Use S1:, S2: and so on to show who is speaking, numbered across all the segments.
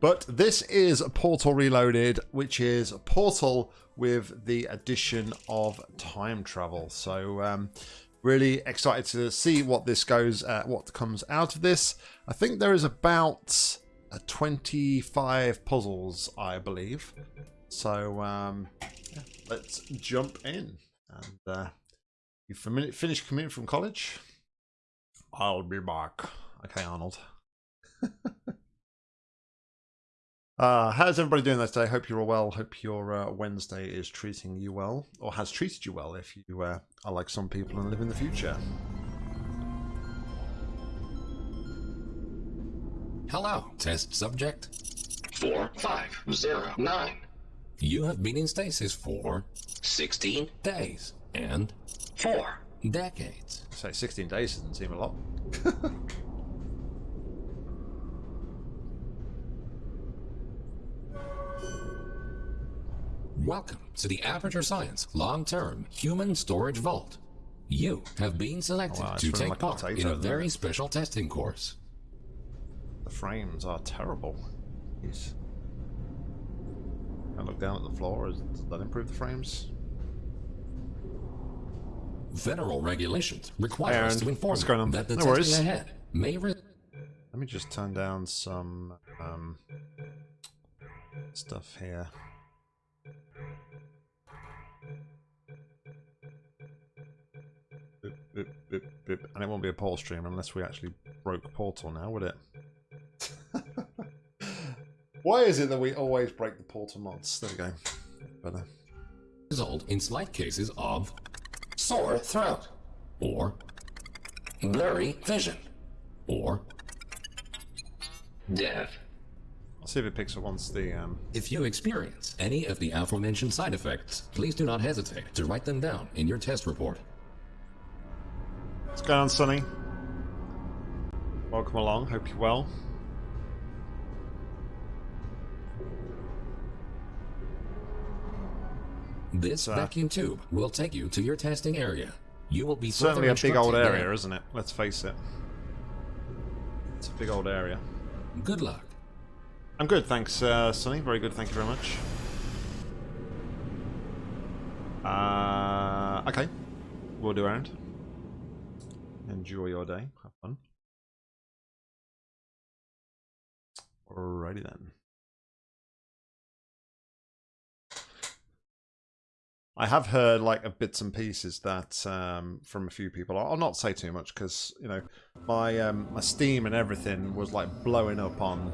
S1: But this is Portal Reloaded, which is Portal with the addition of time travel. So um, really excited to see what this goes, uh, what comes out of this. I think there is about uh, 25 puzzles, I believe. So um, let's jump in. And uh, you finished coming from college? I'll be back. Okay, Arnold. uh, how's everybody doing this day? Hope you're all well. Hope your uh, Wednesday is treating you well, or has treated you well if you uh, are like some people and live in the future.
S2: Hello, test subject.
S3: 4509.
S2: You have been in stasis for 16 days and 4 decades.
S1: Say 16 days doesn't seem a lot.
S2: Welcome to the Aperture Science Long-Term Human Storage Vault. You have been selected oh, wow, to take like part in a very special testing course.
S1: The frames are terrible. Jeez. I look down at the floor. Does that improve the frames?
S2: Federal regulations require us to inform on? that the no testing ahead may. Let
S1: me just turn down some um, stuff here. Boop, boop, and it won't be a portal stream unless we actually broke Portal now, would it? Why is it that we always break the Portal mods? There we go. Better.
S2: Result in slight cases of sore throat, or blurry vision, or
S3: death.
S1: I'll see if it picks up once the... Um...
S2: If you experience any of the aforementioned side effects, please do not hesitate to write them down in your test report.
S1: What's going on, Sonny? Welcome along. Hope you're well.
S2: This vacuum tube will take you to your testing area. You will be
S1: certainly a big old area, there. isn't it? Let's face it. It's a big old area.
S2: Good luck.
S1: I'm good, thanks, uh, Sonny. Very good, thank you very much. Uh, okay, we'll do around. Enjoy your day. Have fun. Alrighty then. I have heard like a bits and pieces that um, from a few people. I'll not say too much because you know my um, my Steam and everything was like blowing up on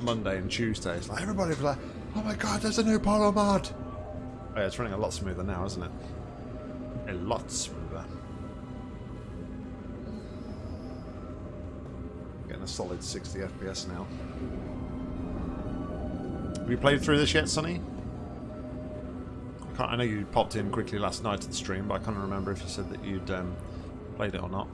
S1: Monday and Tuesday. It's like everybody was like, "Oh my god, there's a new Portal mod!" Oh, yeah, it's running a lot smoother now, isn't it? A lot smoother. A solid 60 FPS now. Have you played through this yet, Sonny? I, I know you popped in quickly last night to the stream, but I can't remember if you said that you'd um, played it or not.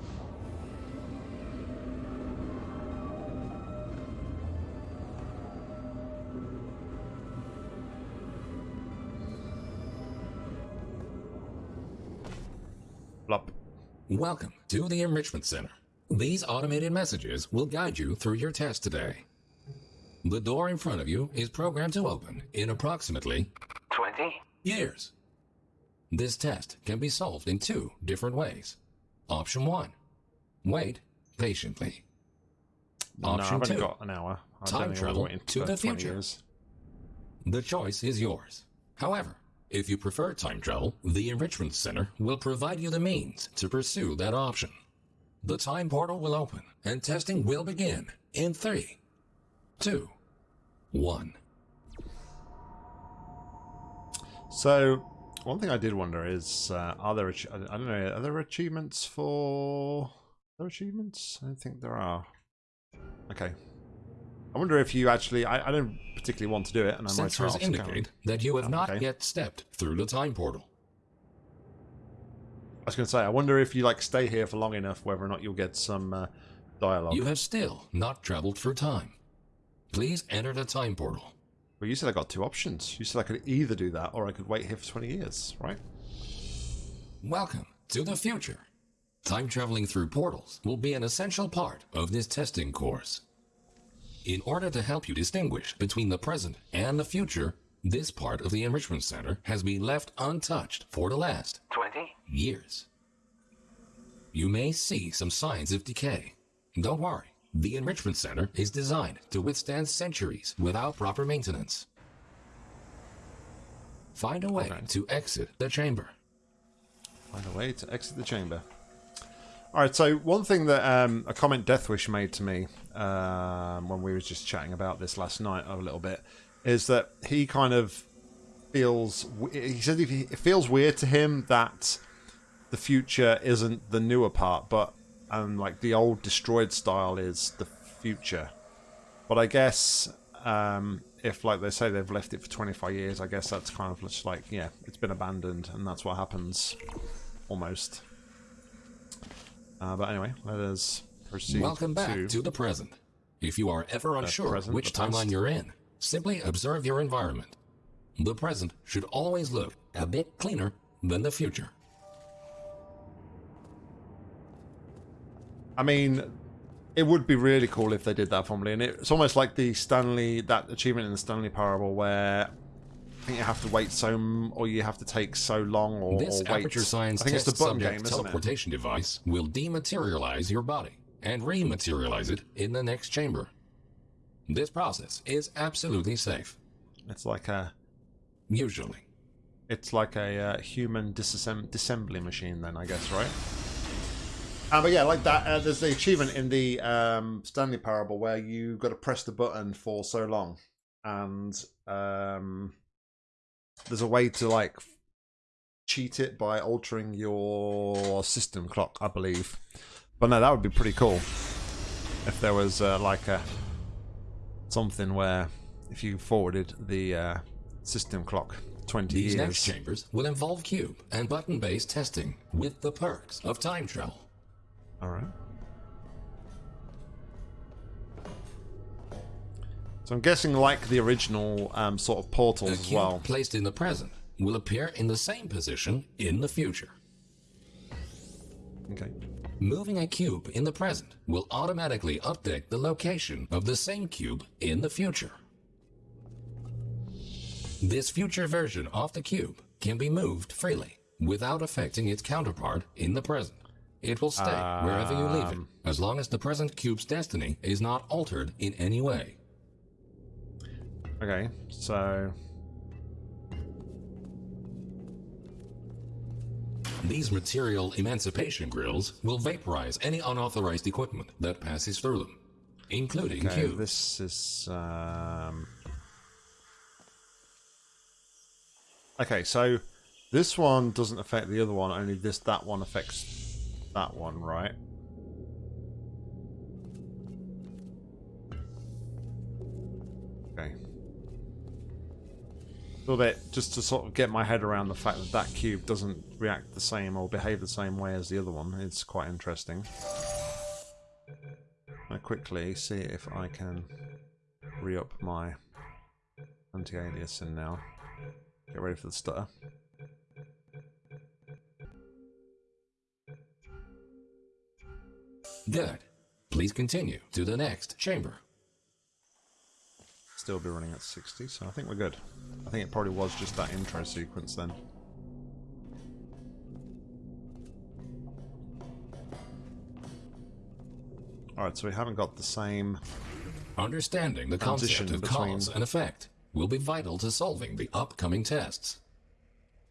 S2: Welcome to the Enrichment Center. These automated messages will guide you through your test today. The door in front of you is programmed to open in approximately 20 years. This test can be solved in two different ways. Option 1. Wait patiently.
S1: Option no, 2. got an hour.
S2: I time travel to the future. Years. The choice is yours. However, if you prefer time travel, the Enrichment Center will provide you the means to pursue that option. The time portal will open and testing will begin in three, two, one.
S1: So, one thing I did wonder is, uh, are there, I don't know, are there achievements for, are there achievements? I don't think there are. Okay. I wonder if you actually, I, I don't particularly want to do it, and I might
S2: Sensors indicate that you have oh, not okay. yet stepped through the time portal.
S1: I was going to say, I wonder if you like stay here for long enough, whether or not you'll get some uh, dialogue.
S2: You have still not traveled through time. Please enter the time portal.
S1: Well, you said I got two options. You said I could either do that or I could wait here for 20 years, right?
S2: Welcome to the future. Time traveling through portals will be an essential part of this testing course. In order to help you distinguish between the present and the future, this part of the Enrichment Center has been left untouched for the last 20 years. You may see some signs of decay. Don't worry, the Enrichment Center is designed to withstand centuries without proper maintenance. Find a way
S1: Okay.
S2: to exit the chamber.
S1: Find a way to exit the chamber. All right. So one thing that um, a comment Deathwish made to me um, when we were just chatting about this last night a little bit is that he kind of feels. He said it feels weird to him that the future isn't the newer part, but um, like the old destroyed style is the future. But I guess um, if, like they say, they've left it for 25 years, I guess that's kind of just like, yeah, it's been abandoned, and that's what happens, almost. Uh, but anyway, let us proceed
S2: Welcome back
S1: to...
S2: to the present. If you are ever unsure
S1: present,
S2: which timeline you're in, simply observe your environment. The present should always look a bit cleaner than the future.
S1: I mean, it would be really cool if they did that formally, and it's almost like the Stanley that achievement in the Stanley Parable, where I think you have to wait so, or you have to take so long, or,
S2: This
S1: or wait.
S2: Aperture Science
S1: I think it's the button
S2: subject
S1: game,
S2: teleportation device will dematerialize your body and rematerialize it in the next chamber. This process is absolutely safe,
S1: It's like a,
S2: usually.
S1: it's like a uh, human disassemb- disassembly machine, then I guess, right? Uh, but yeah, like that. Uh, there's the achievement in the um, Stanley Parable where you've got to press the button for so long, and um, there's a way to like cheat it by altering your system clock, I believe. But no, that would be pretty cool if there was uh, like a something where if you forwarded the uh, system clock 20
S2: These
S1: years.
S2: next chambers will involve cube and button-based testing with the perks of time travel.
S1: All right. So I'm guessing like the original um, sort of portals as
S2: cube
S1: well.
S2: placed in the present will appear in the same position in the future.
S1: Okay.
S2: Moving a cube in the present will automatically update the location of the same cube in the future. This future version of the cube can be moved freely without affecting its counterpart in the present. It will stay wherever you leave it, um. as long as the present cube's destiny is not altered in any way.
S1: Okay. So
S2: These material emancipation grills will vaporize any unauthorized equipment that passes through them, including
S1: okay,
S2: cubes.
S1: this is um... Okay, so this one doesn't affect the other one, only this that one affects that one, right? Little bit just to sort of get my head around the fact that that cube doesn't react the same or behave the same way as the other one. It's quite interesting. I quickly see if I can re-up my anti-aliasing now. Get ready for the stutter.
S2: Good. Please continue to the next chamber.
S1: Still be running at 60, so I think we're good. I think it probably was just that intro sequence then. Alright, so we haven't got the same...
S2: Understanding the concept of
S1: between-
S2: cause and effect will be vital to solving the upcoming tests.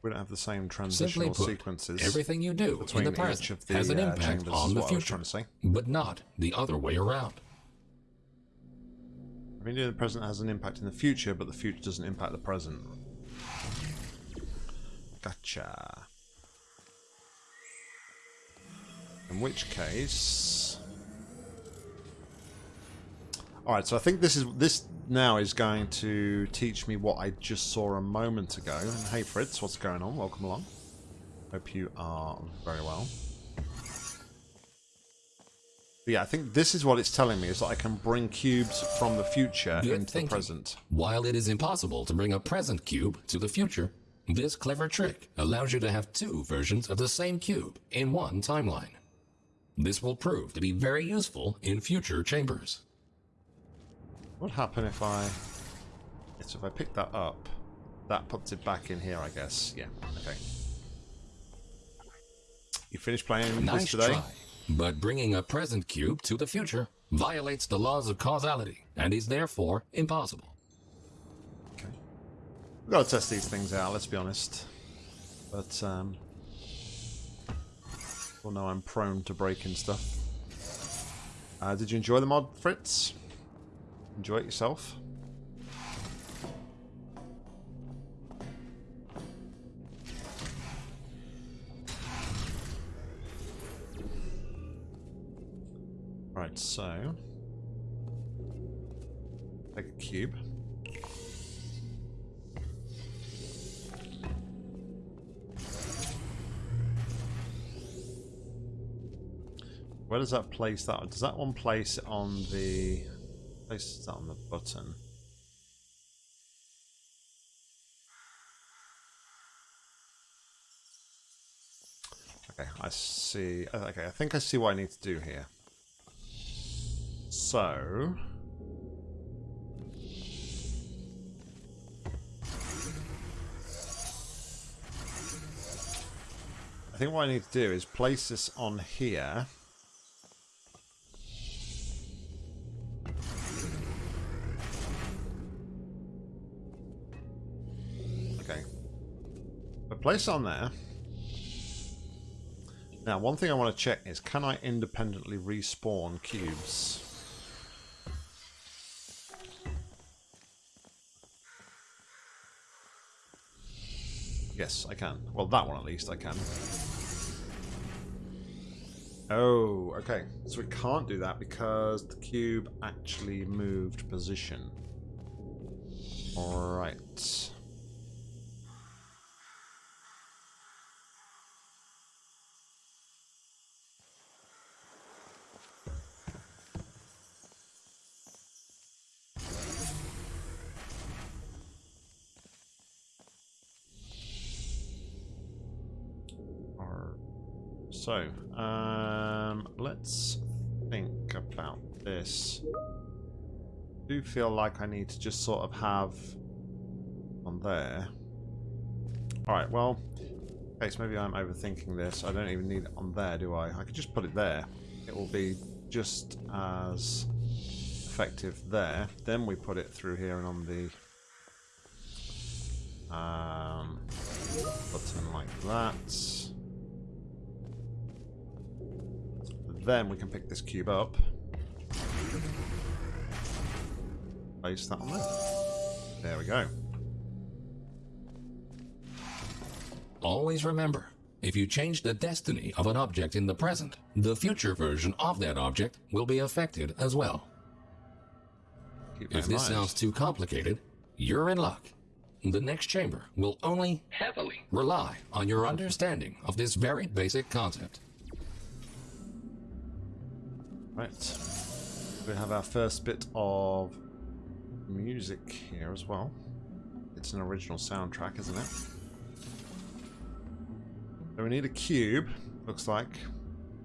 S1: We don't have the same
S2: Simply
S1: transitional
S2: put,
S1: sequences
S2: everything you do in the present
S1: the
S2: has an
S1: uh,
S2: impact on the
S1: what I was
S2: future,
S1: trying to say.
S2: but not the other way around.
S1: Everything in the present has an impact in the future, but the future doesn't impact the present. Gotcha. In which case... Alright, so I think this is this now is going to teach me what I just saw a moment ago. And hey Fritz, what's going on? Welcome along. Hope you are very well. But yeah, I think this is what it's telling me, is that I can bring cubes from the future
S2: Good
S1: into the present.
S2: While it is impossible to bring a present cube to the future, this clever trick allows you to have two versions of the same cube in one timeline. This will prove to be very useful in future chambers.
S1: What happen if I... So if I pick that up, that puts it back in here, I guess. Yeah, okay. You finished playing
S2: nice
S1: this today?
S2: Try. But bringing a present cube to the future violates the laws of causality and is therefore impossible.
S1: Okay. We've got to test these things out, let's be honest. But, um... Well, no, I'm prone to breaking stuff. Uh, did you enjoy the mod, Fritz? Enjoy it yourself? So... Take a cube. Where does that place that? Does that one place on the... Place that on the button? Okay, I see. Okay, I think I see what I need to do here. So... I think what I need to do is place this on here. Okay. But place on there. Now, one thing I want to check is, can I independently respawn cubes? Yes, I can. Well, that one at least I can. Oh, okay. So we can't do that because the cube actually moved position. Alright. Feel like I need to just sort of have on there. Alright, well, so maybe I'm overthinking this. I don't even need it on there, do I? I could just put it there. It will be just as effective there. Then we put it through here and on the um, button like that. Then we can pick this cube up. Place that on there. There we go.
S2: Always remember, if you change the destiny of an object in the present, the future version of that object will be affected as well.
S1: Keep
S2: If this sounds too complicated, you're in luck. The next chamber will only heavily rely on your understanding of this very basic concept.
S1: Right. We have our first bit of music here as well. It's an original soundtrack, isn't it? So we need a cube, looks like.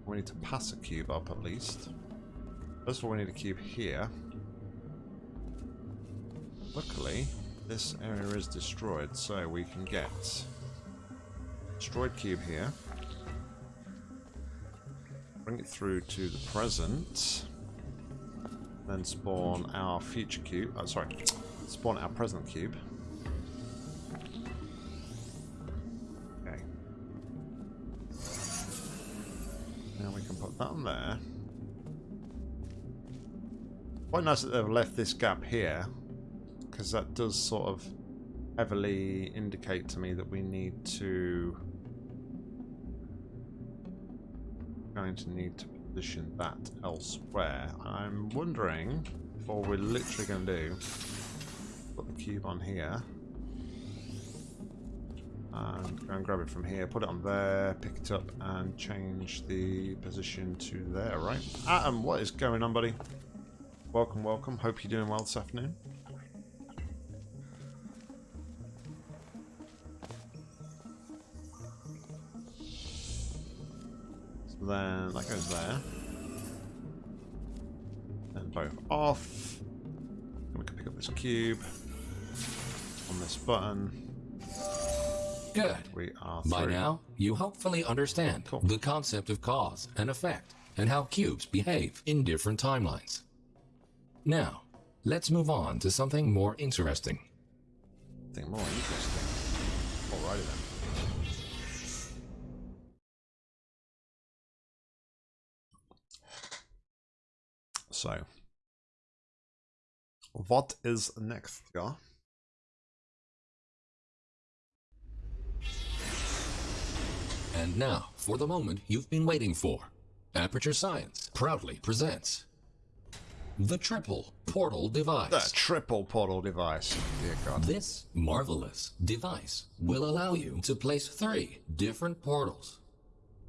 S1: We need to pass a cube up at least. First of all, we need a cube here. Luckily, this area is destroyed, so we can get destroyed cube here. Bring it through to the present. Then spawn our future cube. Oh, sorry. Spawn our present cube. Okay. Now we can put that on there. Quite nice that they've left this gap here. Because that does sort of heavily indicate to me that we need to going to need to position that elsewhere. I'm wondering if all we're literally going to do put the cube on here and go and grab it from here, put it on there, pick it up and change the position to there, right? Adam, what is going on, buddy? Welcome, welcome. Hope you're doing well this afternoon. Then that goes there. Then both off. And we can pick up this cube. On this button.
S2: Good.
S1: We are
S2: By
S1: through.
S2: now, you hopefully understand
S1: Cool.
S2: the concept of cause and effect and how cubes behave in different timelines. Now, let's move on to something more interesting.
S1: Something more interesting. Alrighty then. So, what is next, yeah?
S2: And now, for the moment you've been waiting for. Aperture Science proudly presents the Triple Portal Device.
S1: The triple portal device. Dear God.
S2: This marvelous device will allow you to place three different portals.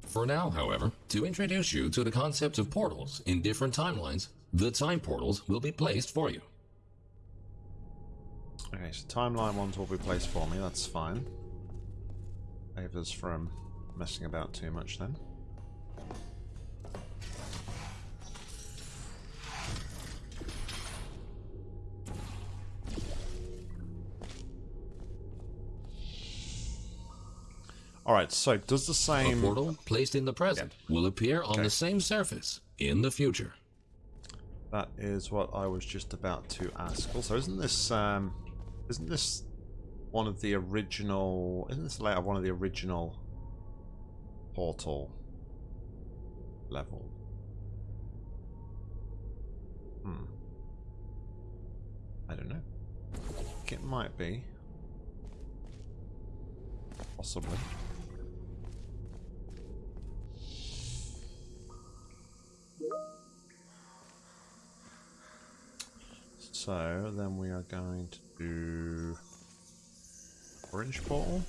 S2: For now, however, to introduce you to the concept of portals in different timelines, the time portals will be placed for you.
S1: Okay, so timeline ones will be placed for me, that's fine. Save us from messing about too much then. Alright, so does the
S2: A
S1: same...
S2: portal placed in the present will appear on
S1: Okay.
S2: the same surface in the future.
S1: That is what I was just about to ask. Also, isn't this um, isn't this one of the original? Isn't this layout one of the original portal level? Hmm. I don't know. It might be. Possibly. So then we are going to do orange portal.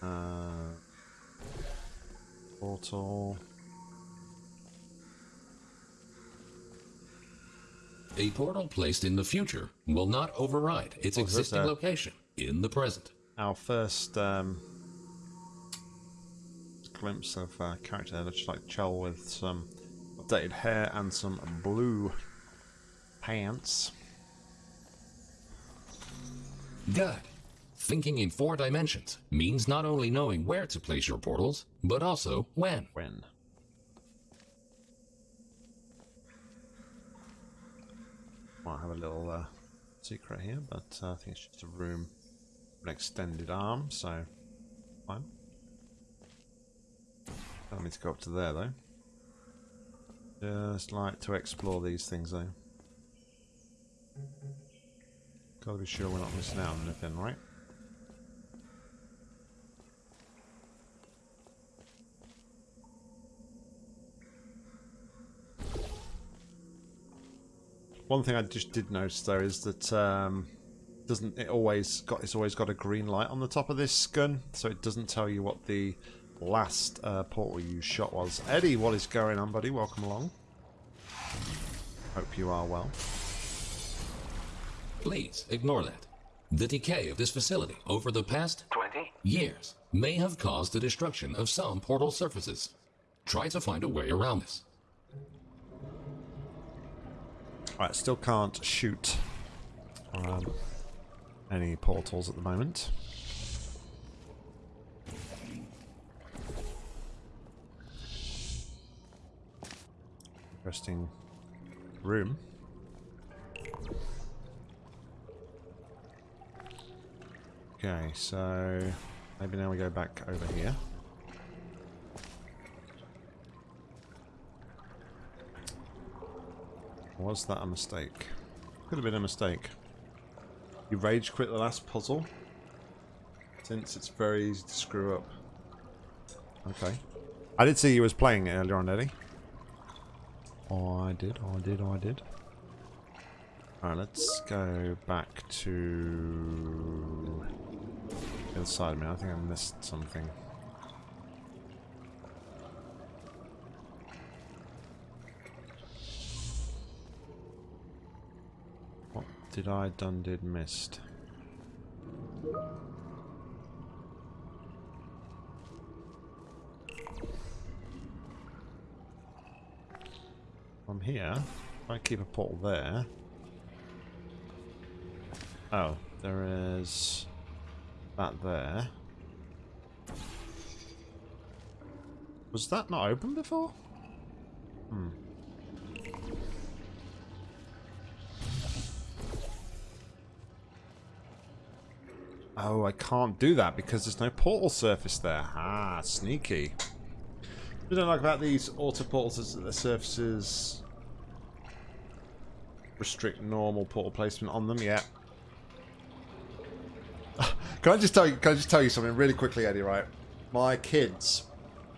S1: Uh, portal.
S2: A portal placed in the future will not override its
S1: this
S2: existing
S1: a-
S2: location in the present.
S1: Our first um, glimpse of uh, character that looks like Chell with some updated hair and some blue pants.
S2: Good. Thinking in four dimensions means not only knowing where to place your portals, but also when.
S1: When? Might have a little uh, secret here, but uh, I think it's just a room, an extended arm, so fine. Don't need to go up to there though. Just like to explore these things though. Gotta be sure we're not missing out on anything, right? One thing I just did notice though is that um, doesn't it always got it's always got a green light on the top of this gun, so it doesn't tell you what the last uh, portal you shot was. Eddie, what is going on, buddy? Welcome along. Hope you are well.
S2: Please ignore that. The decay of this facility over the past 20 years may have caused the destruction of some portal surfaces. Try to find a way around this.
S1: Right, still can't shoot um, any portals at the moment. Interesting room. Okay, so maybe now we go back over here. Was that a mistake? Could have been a mistake. You rage quit the last puzzle? Since it's very easy to screw up. Okay. I did see you was playing earlier on, Eddie. Oh, I did, oh, I did, oh, I did. Alright, let's go back to the other side of me. I think I missed something. What did I done did missed? From here, I keep a portal there, Oh, there is that there. Was that not open before? Hmm. Oh, I can't do that because there's no portal surface there. Ah, sneaky. What I don't like about these auto portals is that the surfaces restrict normal portal placement on them. Yeah. Can I just tell you? Can I just tell you something really quickly, Eddie? Right, my kids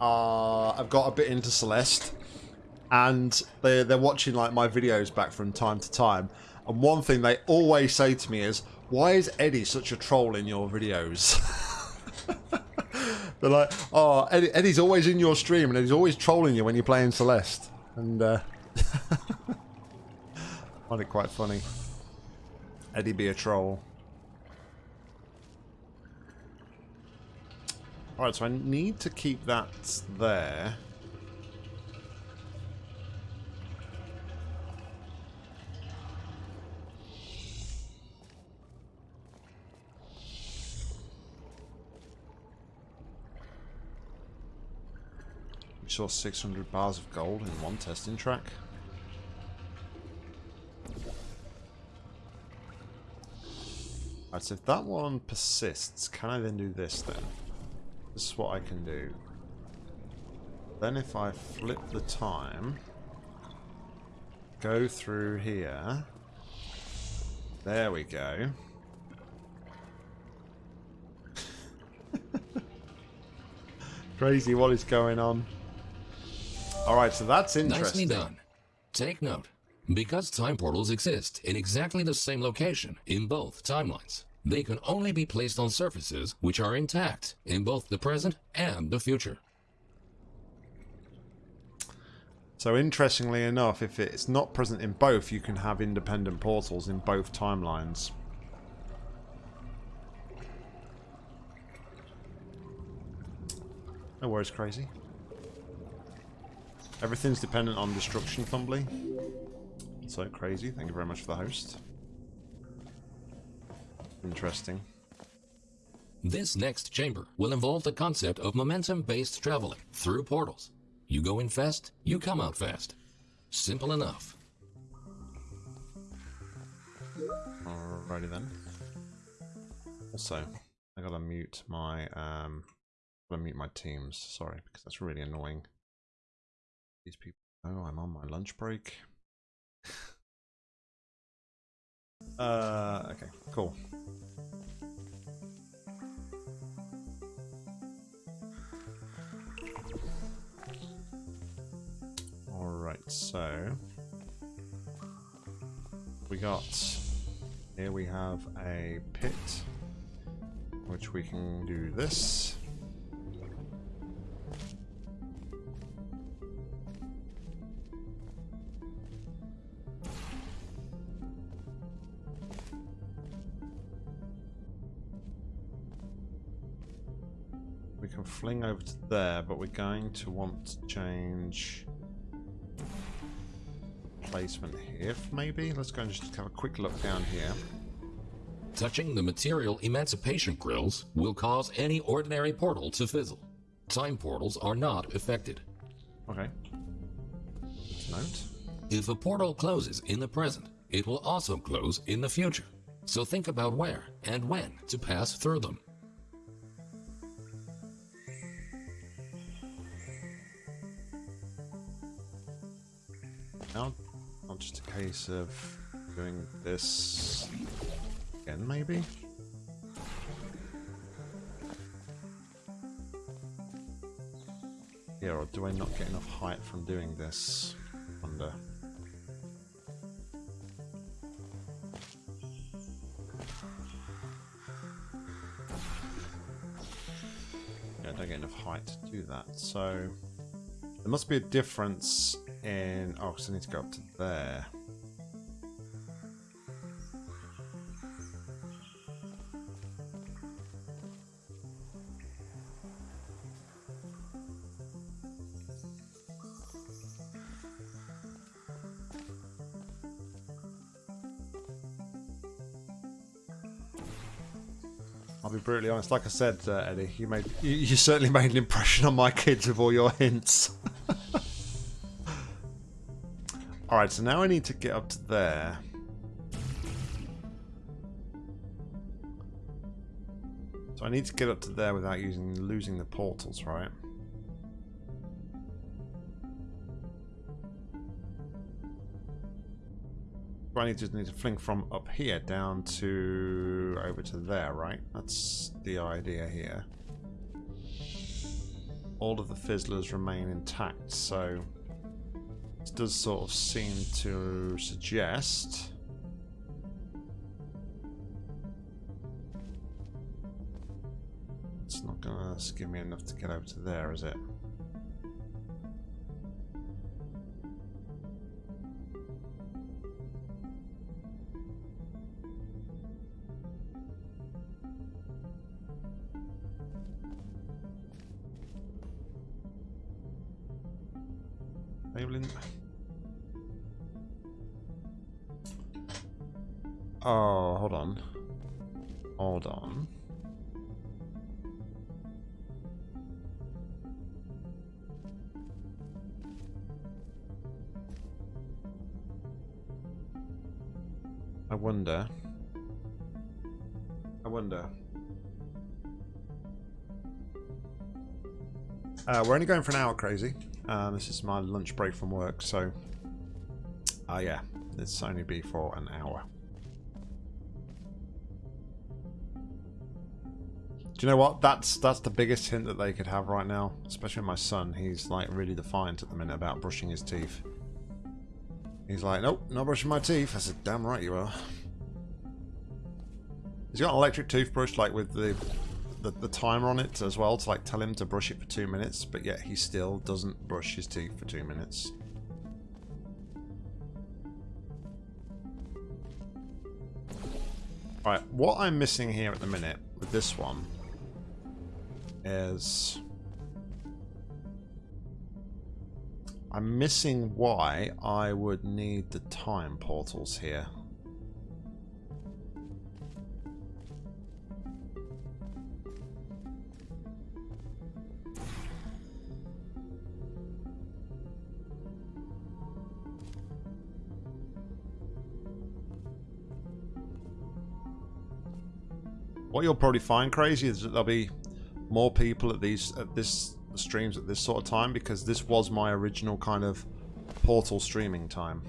S1: are. I've got a bit into Celeste, and they they're watching like my videos back from time to time. And one thing they always say to me is, "Why is Eddie such a troll in your videos?" They're like, "Oh, Eddie, Eddie's always in your stream, and he's always trolling you when you're playing Celeste." And uh, find it quite funny. Eddie be a troll. Alright, so I need to keep that there. We saw 600 bars of gold in one testing track. Alright, so if that one persists, can I then do this then? This is what I can do. Then if I flip the time, go through here, there we go. Crazy, what is going on? Alright, so that's interesting.
S2: Nicely done. Take note. Because time portals exist in exactly the same location in both timelines, they can only be placed on surfaces which are intact in both the present and the future.
S1: So interestingly enough, if it's not present in both, you can have independent portals in both timelines. No worries, crazy. Everything's dependent on destruction, Fumbly. So crazy. Thank you very much for the host. Interesting.
S2: This next chamber will involve the concept of momentum-based traveling through portals. You go in fast, you come out fast. Simple enough.
S1: Alrighty then. Also, I gotta mute my um gotta mute my teams, sorry, because that's really annoying. These people Oh, I'm on my lunch break. uh okay, cool. Alright, so we got here we have a pit which we can do this. Fling over to there, but we're going to want to change placement here, maybe? Let's go and just have a quick look down here.
S2: Touching the material emancipation grills will cause any ordinary portal to fizzle. Time portals are not affected.
S1: Okay. Note.
S2: If a portal closes in the present, it will also close in the future. So think about where and when to pass through them.
S1: Case of doing this again, maybe? Yeah, or do I not get enough height from doing this? Wonder. Yeah, I don't get enough height to do that, so... There must be a difference in... Oh, because I need to go up to there. Honest. Like I said, uh, Eddie, you made you, you certainly made an impression on my kids with all your hints. all right, so now I need to get up to there. So I need to get up to there without using losing the portals, right? I need to need to fling from up here down to over to there, right? That's the idea here. All of the fizzlers remain intact, so this does sort of seem to suggest it's not gonna give me enough to get over to there, is it? Wonder. I wonder. Uh, we're only going for an hour, crazy. Uh, this is my lunch break from work, so... Uh, yeah, it's only be for an hour. Do you know what? That's that's the biggest hint that they could have right now. Especially my son. He's like really defiant at the minute about brushing his teeth. He's like, nope, not brushing my teeth. I said, damn right you are. He's got an electric toothbrush like with the the, the timer on it as well to like tell him to brush it for two minutes, but yet he still doesn't brush his teeth for two minutes. Right, what I'm missing here at the minute with this one is I'm missing why I would need the time portals here. What you'll probably find crazy is that there'll be more people at these at this streams at this sort of time because this was my original kind of Portal streaming time.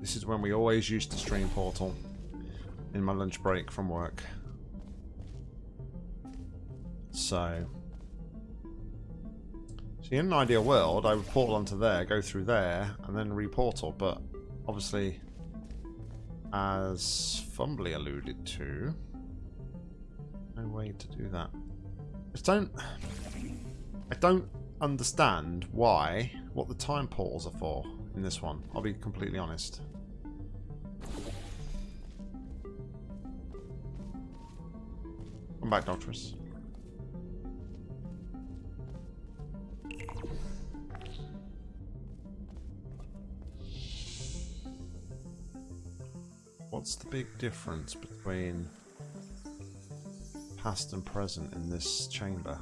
S1: This is when we always used to stream Portal in my lunch break from work. So, see, in an ideal world, I would portal onto there, go through there, and then reportal. But obviously, as Fumbly alluded to, no way to do that. Just don't... I don't understand why, what the time portals are for in this one. I'll be completely honest. Come back, Doctress. What's the big difference between past and present in this chamber?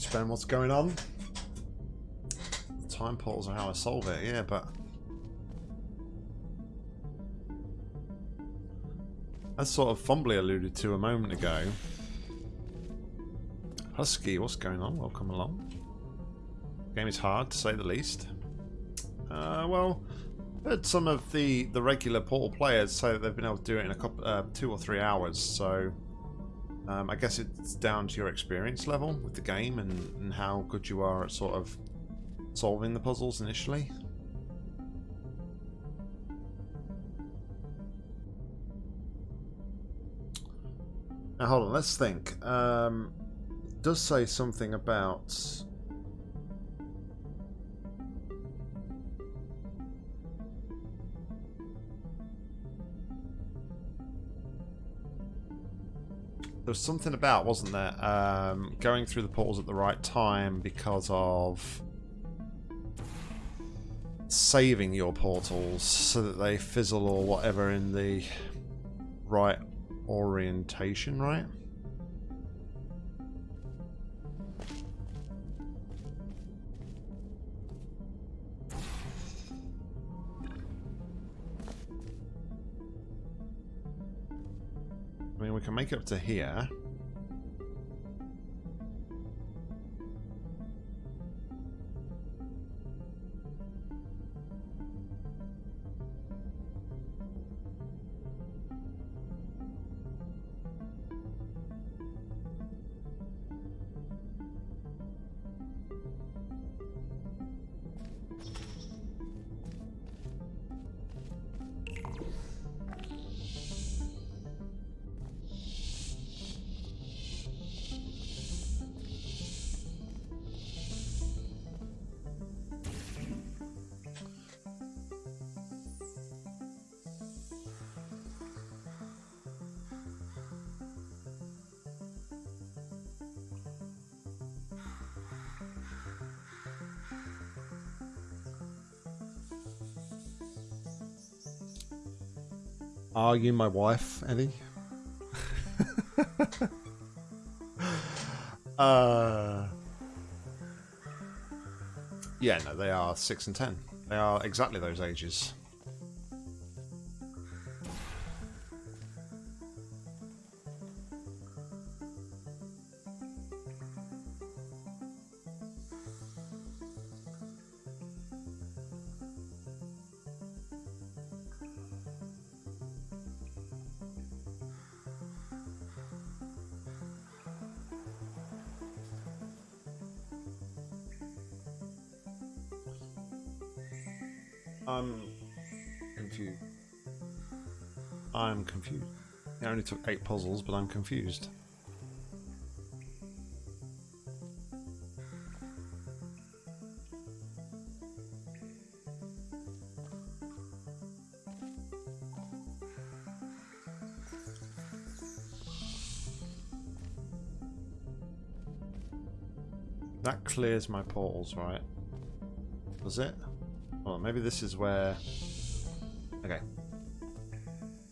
S1: To explain what's going on. The time portals are how I solve it, yeah, but... As sort of fumbly alluded to a moment ago. Husky, what's going on? Welcome along. Game is hard, to say the least. Uh, well, heard some of the, the regular Portal players say that they've been able to do it in a couple, uh, two or three hours, so um, I guess it's down to your experience level with the game and, and how good you are at sort of solving the puzzles initially. Now hold on, let's think. Um, does say something about there was something about, wasn't there, um, going through the portals at the right time because of saving your portals so that they fizzle or whatever in the right orientation, right? We can make it up to here. Are you my wife, Eddie? uh, yeah, no, they are 6 and 10. They are exactly those ages. Took eight puzzles, but I'm confused. That clears my portals, right? Does it? Well, maybe this is where... Okay.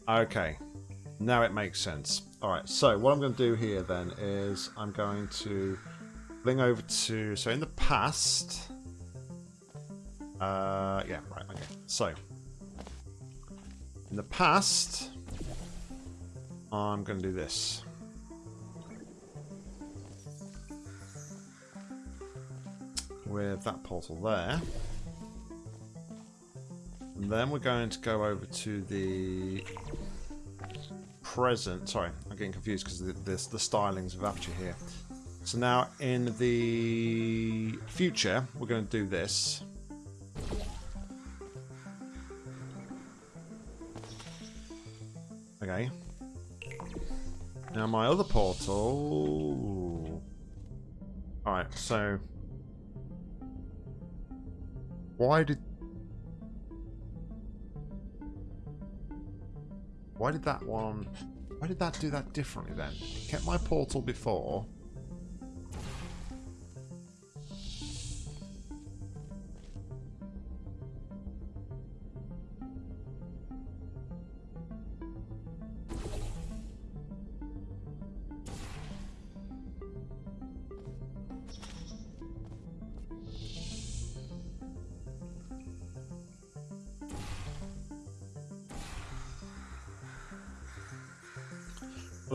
S1: Okay. Now it makes sense. Alright, so what I'm going to do here then is I'm going to bring over to... So in the past... Uh, yeah, right, okay. So, in the past, I'm going to do this. With that portal there. And then we're going to go over to the present. Sorry, I'm getting confused because the, the, the stylings of Aperture here. So now in the future, we're going to do this. Okay. Now my other portal... Alright, so... Why did Why did that one... Why did that do that differently then? Kept my portal before.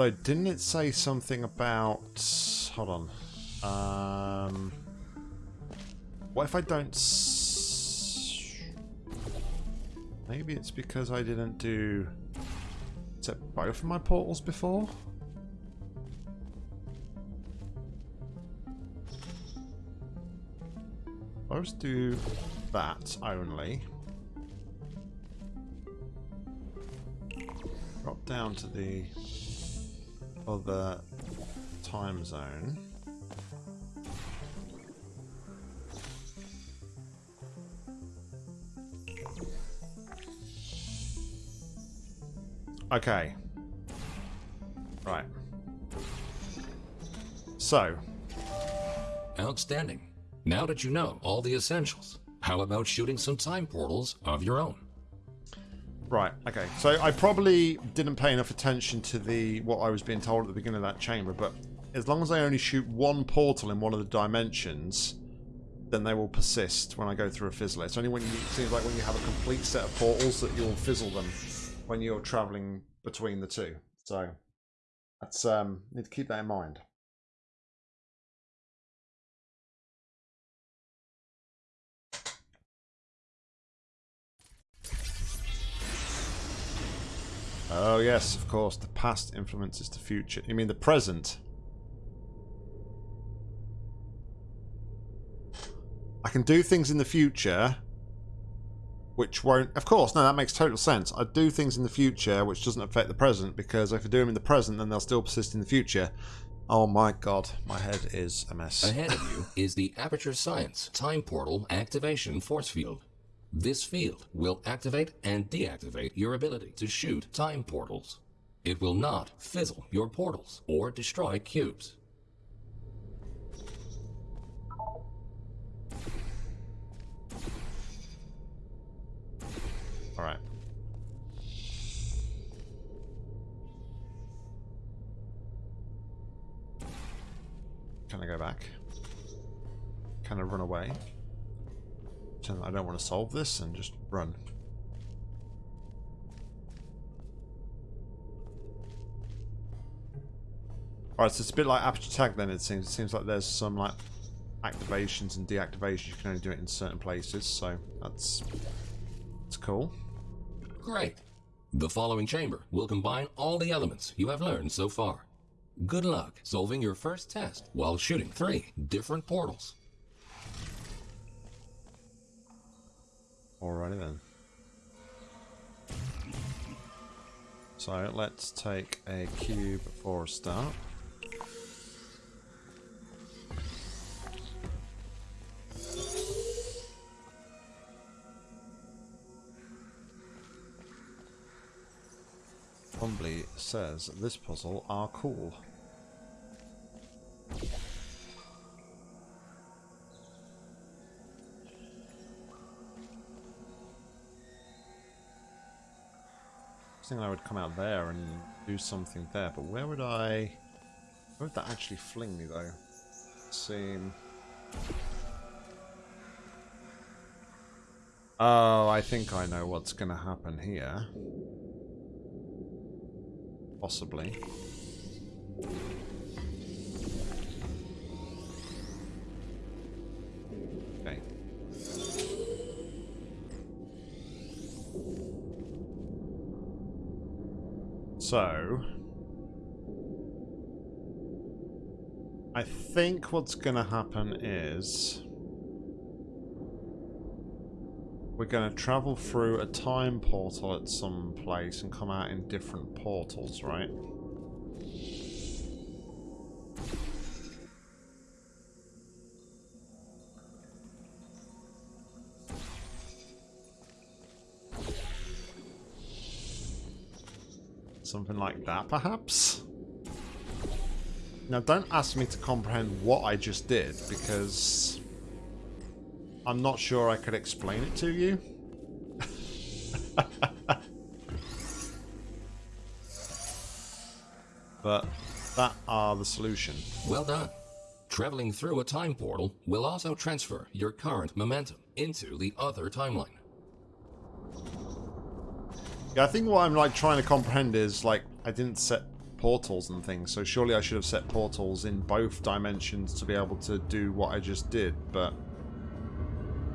S1: Although, didn't it say something about... Hold on. Um, what if I don't... Maybe it's because I didn't do... Set both of my portals before? I always do that only. Drop down to the of the time zone. Okay. Right. So.
S2: Outstanding. Now that you know all the essentials, how about shooting some time portals of your own?
S1: Right, okay. So I probably didn't pay enough attention to the what I was being told at the beginning of that chamber, but as long as I only shoot one portal in one of the dimensions, then they will persist when I go through a fizzler. It's only when you, it seems like when you have a complete set of portals that you'll fizzle them when you're traveling between the two. So that's um need to keep that in mind. Oh yes, of course. The past influences the future. You mean the present? I can do things in the future which won't... Of course, no, that makes total sense. I do things in the future which doesn't affect the present because if I do them in the present, then they'll still persist in the future. Oh my god, my head is a mess.
S2: Ahead of you is the Aperture Science Time Portal Activation Force Field. This field will activate and deactivate your ability to shoot time portals. It will not fizzle your portals or destroy cubes.
S1: Alright. Can I go back? Can I run away? I don't want to solve this and just run. Alright, so it's a bit like Aperture Tag then it seems. It seems like there's some like activations and deactivations. You can only do it in certain places, so that's that's cool.
S2: Great. The following chamber will combine all the elements you have learned so far. Good luck solving your first test while shooting three different portals.
S1: Alrighty then. So let's take a cube for a start. Humbly says this puzzle are cool. Think I would come out there and do something there, but where would I... Where would that actually fling me, though? Seem... Oh, I think I know what's going to happen here. Possibly. So... I think what's going to happen is... We're going to travel through a time portal at some place and come out in different portals, right? Something like that, perhaps? Now, don't ask me to comprehend what I just did, because I'm not sure I could explain it to you. but that are the solution.
S2: Well done. Traveling through a time portal will also transfer your current momentum into the other timeline.
S1: Yeah, I think what I'm like trying to comprehend is like I didn't set portals and things, so surely I should have set portals in both dimensions to be able to do what I just did, but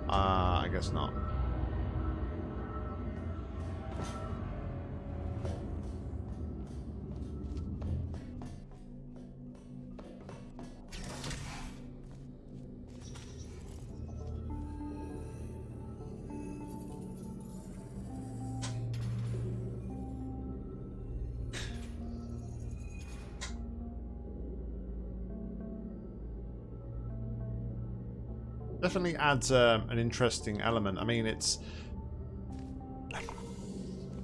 S1: uh, I guess not. Definitely adds um, an interesting element. I mean, it's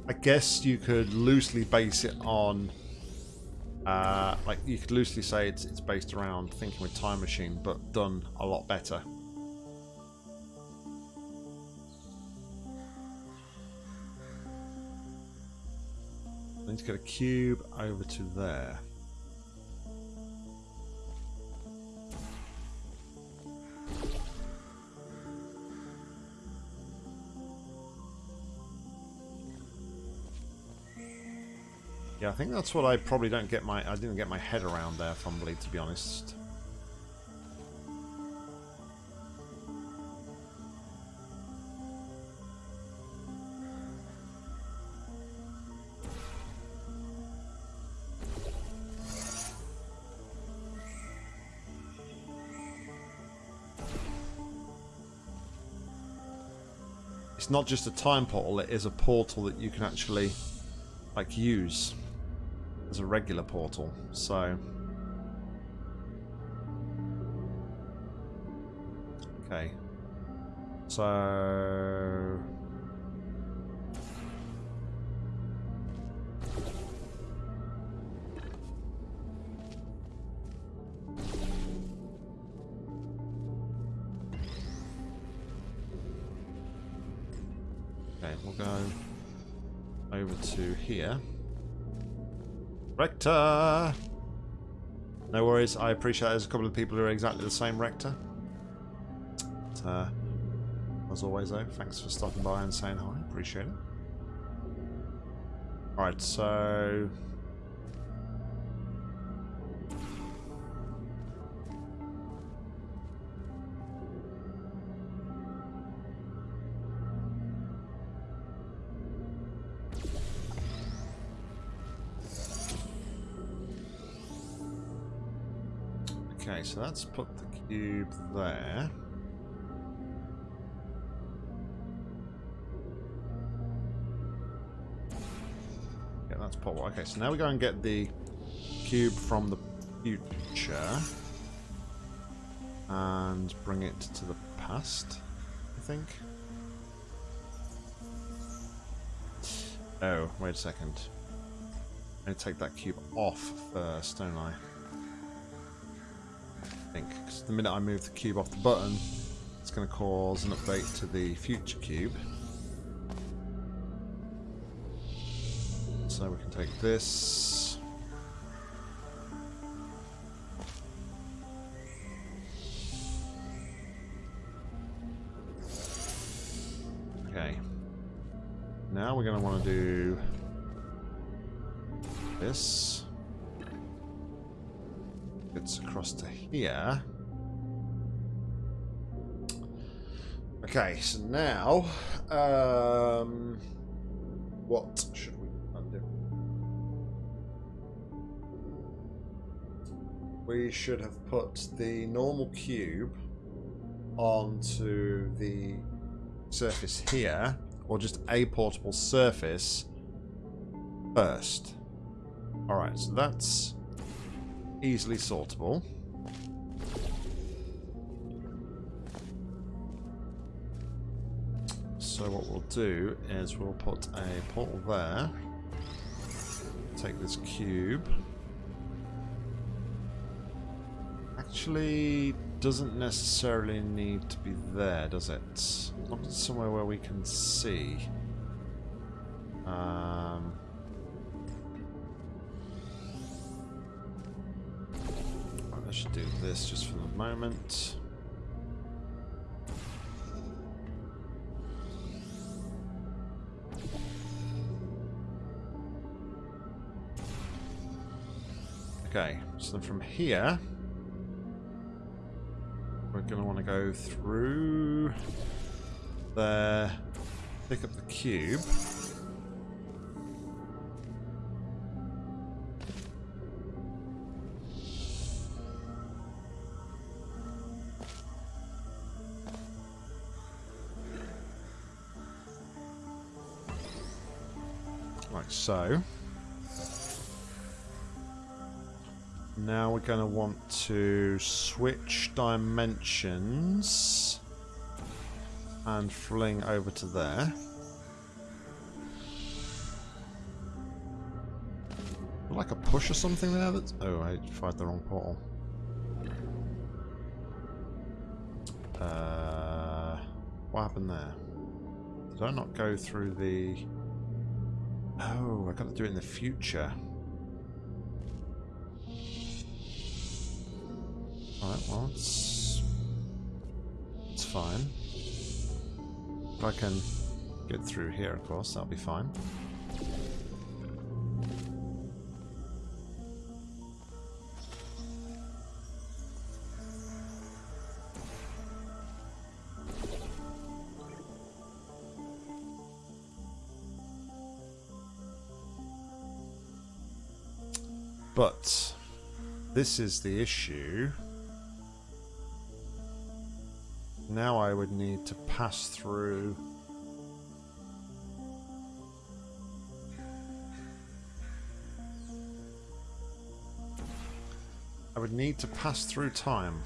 S1: I guess you could loosely base it on uh, like you could loosely say it's it's based around thinking with time machine but done a lot better I need to get a cube over to there Yeah, I think that's what I probably don't get my... I didn't get my head around there, fumbly, to be honest. It's not just a time portal, it is a portal that you can actually, like, use as a regular portal, so... Okay. So... Okay, we'll go over to here. Rector! No worries, I appreciate there's a couple of people who are exactly the same Rector. But, uh, as always though, thanks for stopping by and saying hi, appreciate it. Alright, so... so let's put the cube there. Yeah, that's put. Okay, so now we go and get the cube from the future and bring it to the past, I think. Oh, wait a second. I need to take that cube off first, don't I? Think. Because the minute I move the cube off the button, it's going to cause an update to the future cube. So we can take this. Okay. Now we're going to want to do Okay, so now, um, what should we undo? We should have put the normal cube onto the surface here, or just a portable surface first. Alright, so that's easily sortable. So what we'll do is we'll put a portal there. Take this cube. Actually, doesn't necessarily need to be there, does it? Not somewhere where we can see. Um, I should do this just for the moment. Okay, so then from here, we're going to want to go through there, pick up the cube. Like so. Now we're going to want to switch dimensions and fling over to there. Like a push or something there? That's oh, I fired the wrong portal. Uh, what happened there? Did I not go through the? Oh, I got to do it in the future. Alright, well, it's it's fine. If I can get through here, of course, that'll be fine. But this is the issue. Now I would need to pass through I would need to pass through time.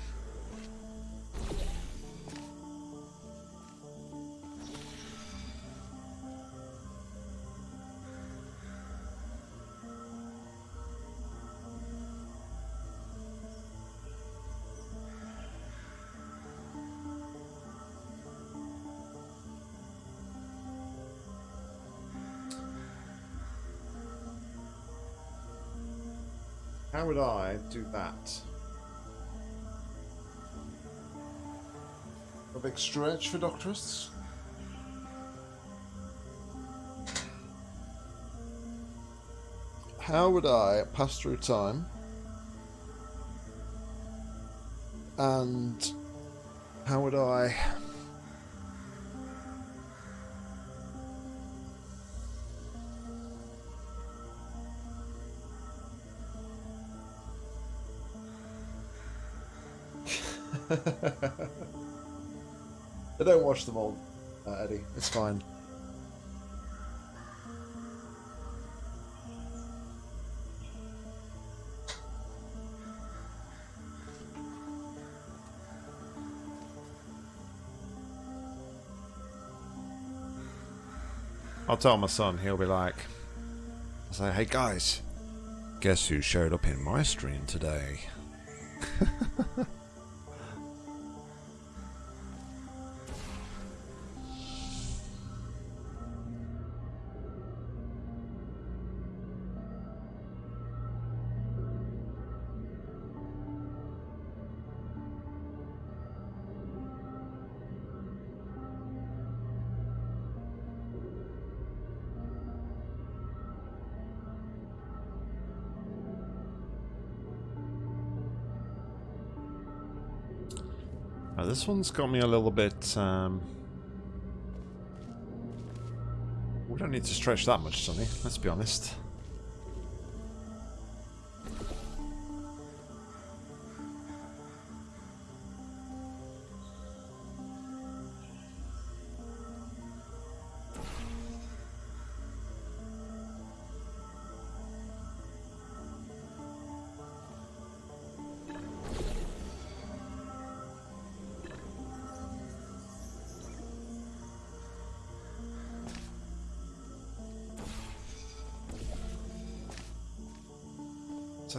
S1: Would I do that? A big stretch for Doctorus? How would I pass through time and how would I I don't watch them all, uh, Eddie. It's fine. I'll tell my son, he'll be like, I'll say, hey guys, guess who showed up in my stream today? this one's got me a little bit... Um... We don't need to stretch that much, Sonny, let's be honest.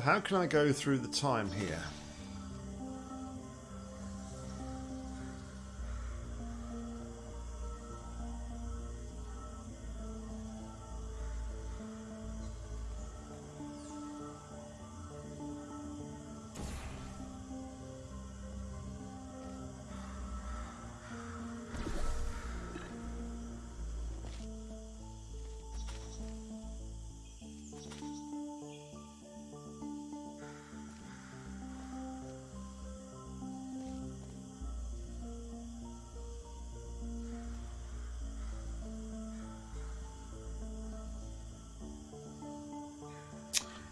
S1: How can I go through the time here?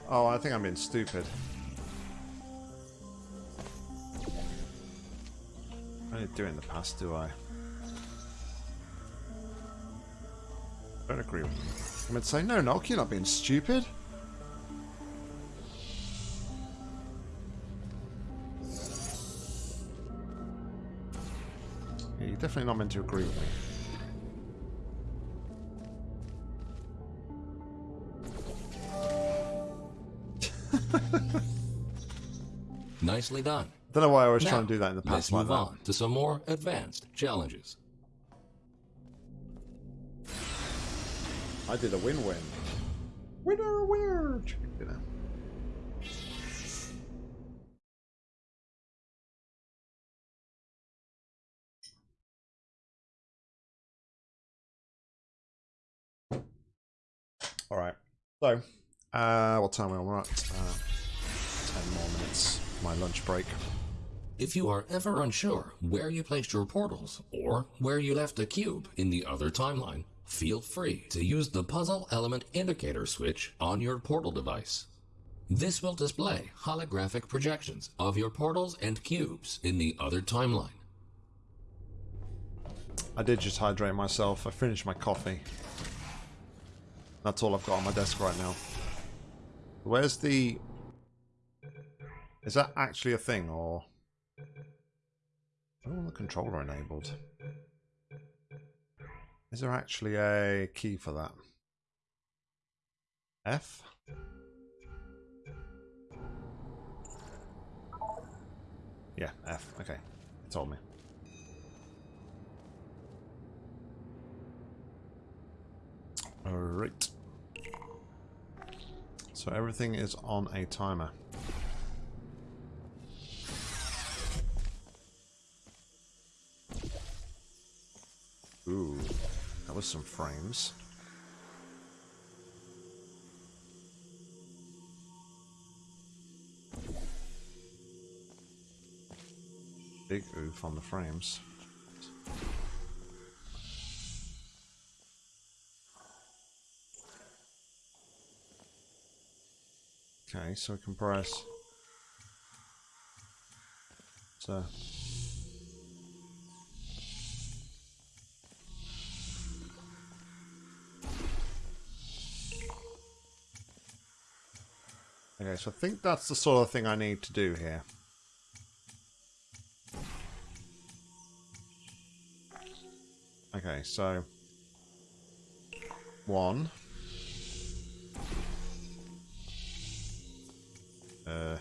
S1: Oh, I think I'm being stupid. I didn't do it in the past, do I? don't agree with you. I'm going to say, no, Nock, you're not being stupid. Yeah, you're definitely not meant to agree with me.
S2: Nicely done.
S1: Don't know why I was
S2: Now,
S1: trying to do that in the past. Let's like
S2: move
S1: that.
S2: on to some more advanced challenges.
S1: I did a win-win. Winner, winner, chicken dinner. All right. So, uh, what time are we on? We're at uh, 10 more minutes. My lunch break.
S2: If you are ever unsure where you placed your portals or where you left a cube in the other timeline, feel free to use the puzzle element indicator switch on your portal device. This will display holographic projections of your portals and cubes in the other timeline.
S1: I did just hydrate myself. I finished my coffee. That's all I've got on my desk right now. Where's the... Is that actually a thing, or... I don't want the controller enabled. Is there actually a key for that? F? Yeah, F. Okay. It told me. Alright. So everything is on a timer. Was some frames. Big oof on the frames. Okay, so compress. So. Okay, so I think that's the sort of thing I need to do here. Okay, so one. Uh,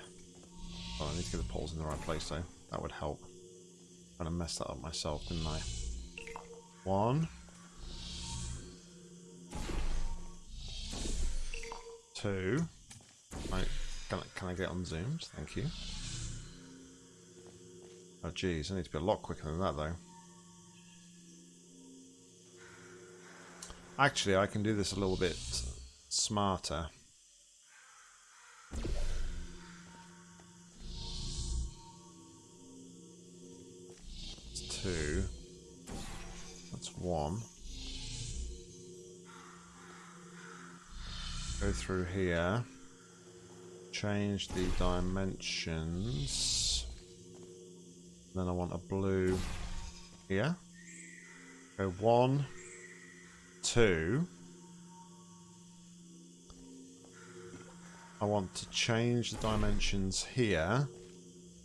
S1: oh, I need to get the poles in the right place though. That would help. Kind of messed that up myself, didn't I? One. Two. Can, I, can I get unzoomed? Thank you. Oh geez, I need to be a lot quicker than that though. Actually, I can do this a little bit smarter. That's two. That's one. Go through here. Change the dimensions. Then I want a blue here. Go one, two. I want to change the dimensions here.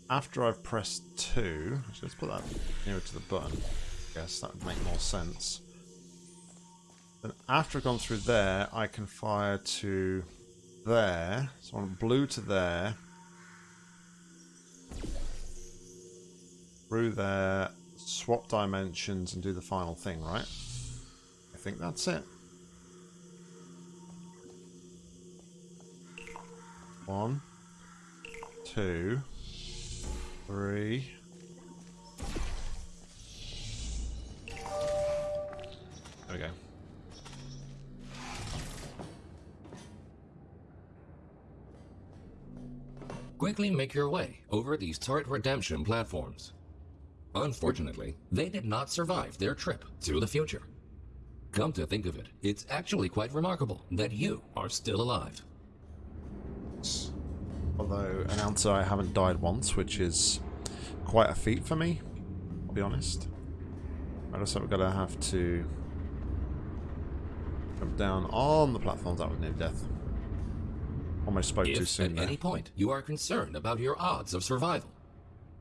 S1: After I've pressed two, let's put that nearer to the button. Guess that would make more sense. Then after I've gone through there, I can fire to there. So I want blue to there. Through there, swap dimensions and do the final thing, right? I think that's it. One, two, three. There we go.
S2: Quickly make your way over these turret redemption platforms. Unfortunately, they did not survive their trip to the future. Come to think of it, it's actually quite remarkable that you are still alive.
S1: Although, announcer, I haven't died once, which is quite a feat for me, I'll be honest. I think we're going to have to jump down on the platforms. That was near death. Almost spoke too
S2: If
S1: soon
S2: at
S1: there.
S2: any point you are concerned about your odds of survival,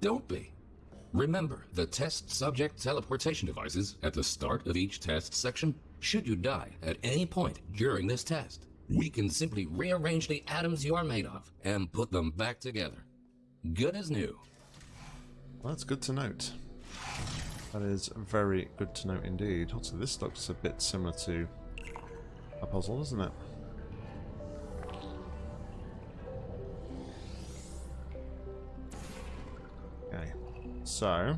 S2: don't be. Remember the test subject teleportation devices at the start of each test section? Should you die at any point during this test, we can simply rearrange the atoms you are made of and put them back together. Good as new.
S1: Well, that's good to note. That is very good to note indeed. Also, this looks a bit similar to a puzzle, doesn't it? So...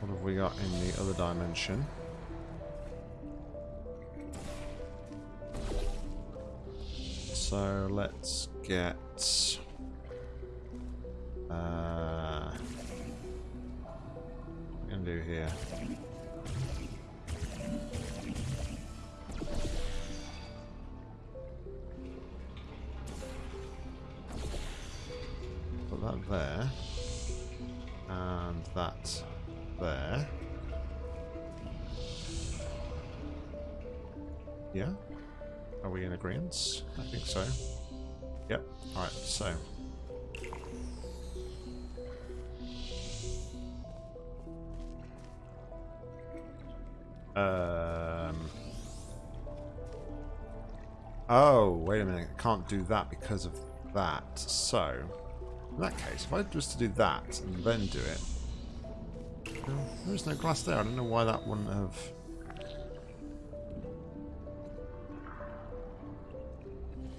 S1: What have we got in the other dimension? So let's get... Uh, what we can do here? Put that there. And that there. Yeah? Are we in agreement? I think so. Yep. Alright, so. Um. Oh, wait a minute. I can't do that because of that. So, in that case, if I was to do that and then do it. There's no glass there. I don't know why that wouldn't have.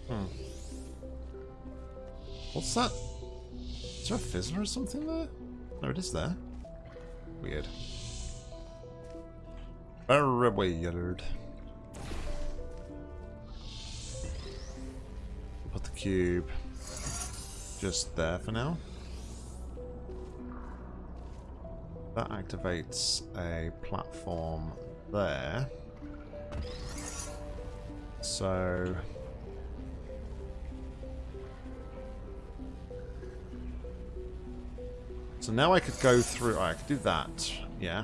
S1: Hmm. What's that? Is there a fizzler or something there? No, it is there. Weird. Very weird. Put the cube just there for now. That activates a platform there. So So now I could go through... Oh, I could do that. Yeah.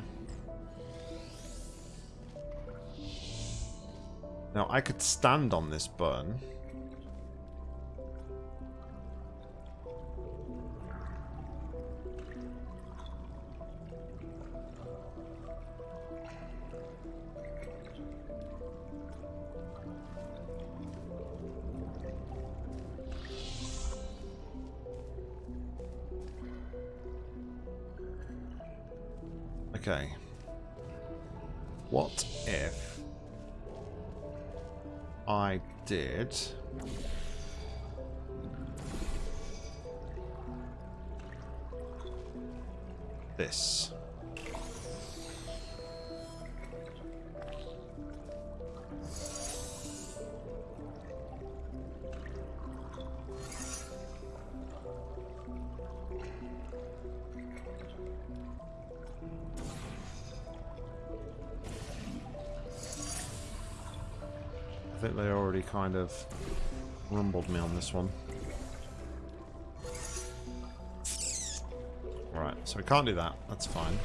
S1: Now I could stand on this button. What if I did this one. Right, so we can't do that. That's fine.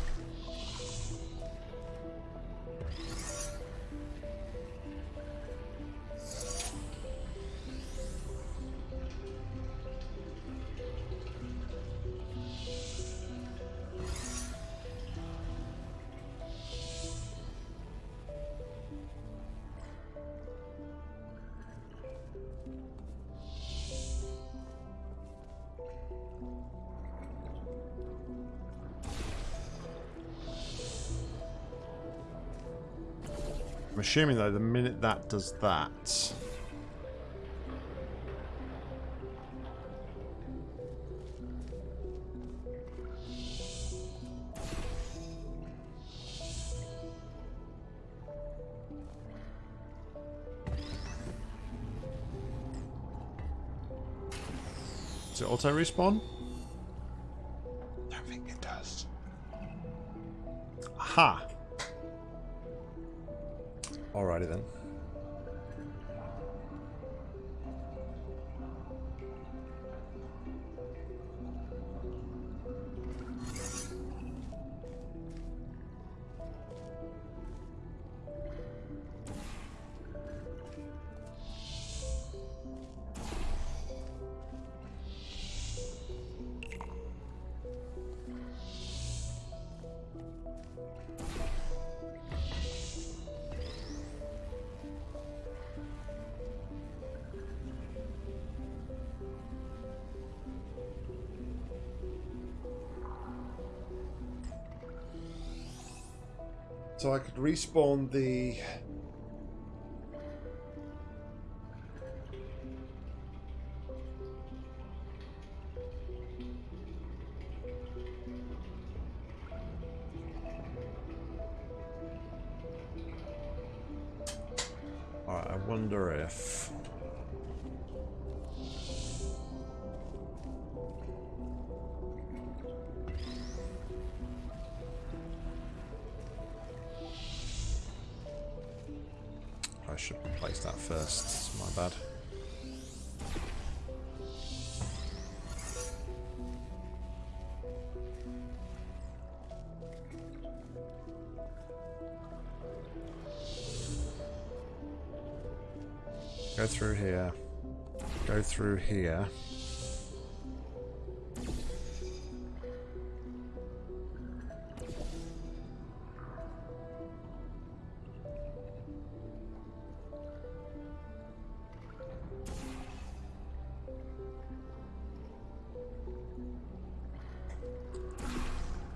S1: I'm assuming though the minute that does that it auto So I could respawn the... Go through here. Go through here.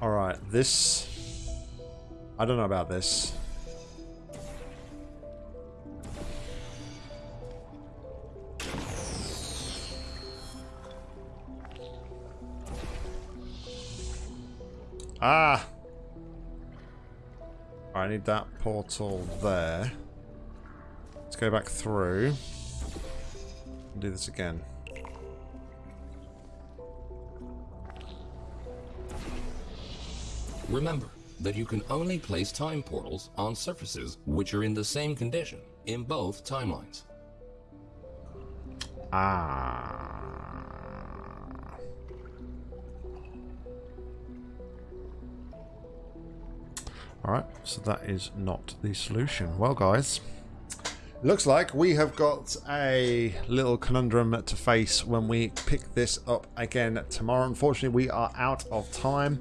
S1: Alright, this... I don't know about this. Need that portal there. Let's go back through. And do this again.
S2: Remember that you can only place time portals on surfaces which are in the same condition in both timelines.
S1: Ah. So that is not the solution. Well, guys, looks like we have got a little conundrum to face when we pick this up again tomorrow. Unfortunately, we are out of time.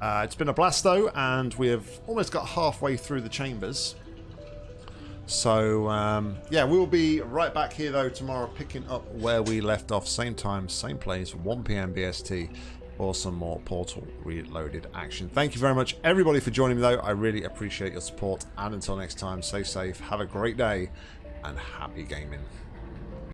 S1: Uh, it's been a blast, though, and we have almost got halfway through the chambers. So, um, yeah, we will be right back here, though, tomorrow, picking up where we left off. Same time, same place, 1pm BST, for some more Portal Reloaded action. Thank you very much, everybody, for joining me, though. I really appreciate your support. And until next time, stay safe, have a great day, and happy gaming.